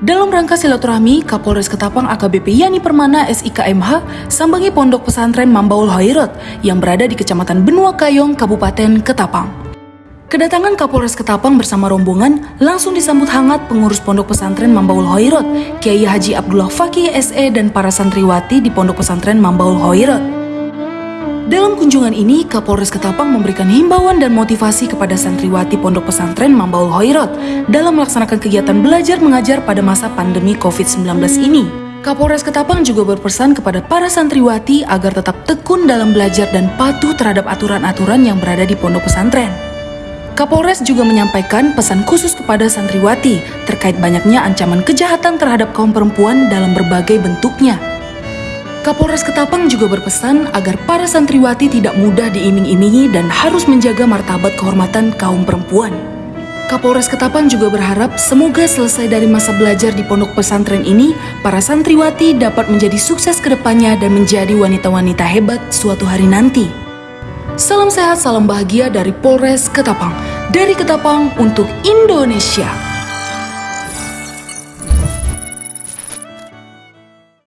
Dalam rangka silaturahmi, Kapolres Ketapang AKBP Yani Permana SIKMH sambangi Pondok Pesantren Mambaul Hoirot yang berada di Kecamatan Benua Kayong, Kabupaten Ketapang. Kedatangan Kapolres Ketapang bersama rombongan langsung disambut hangat pengurus Pondok Pesantren Mambaul Hoirot, Kiai Haji Abdullah Fakih SE dan para santriwati di Pondok Pesantren Mambaul Hoirot. Dalam kunjungan ini, Kapolres Ketapang memberikan himbauan dan motivasi kepada santriwati Pondok Pesantren Mambaul Hoirot dalam melaksanakan kegiatan belajar mengajar pada masa pandemi COVID-19 ini. Kapolres Ketapang juga berpesan kepada para santriwati agar tetap tekun dalam belajar dan patuh terhadap aturan-aturan yang berada di pondok pesantren. Kapolres juga menyampaikan pesan khusus kepada santriwati terkait banyaknya ancaman kejahatan terhadap kaum perempuan dalam berbagai bentuknya. Kapolres Ketapang juga berpesan agar para santriwati tidak mudah diiming-imingi dan harus menjaga martabat kehormatan kaum perempuan. Kapolres Ketapang juga berharap semoga selesai dari masa belajar di pondok pesantren ini, para santriwati dapat menjadi sukses ke depannya dan menjadi wanita-wanita hebat suatu hari nanti. Salam sehat, salam bahagia dari Polres Ketapang. Dari Ketapang untuk Indonesia.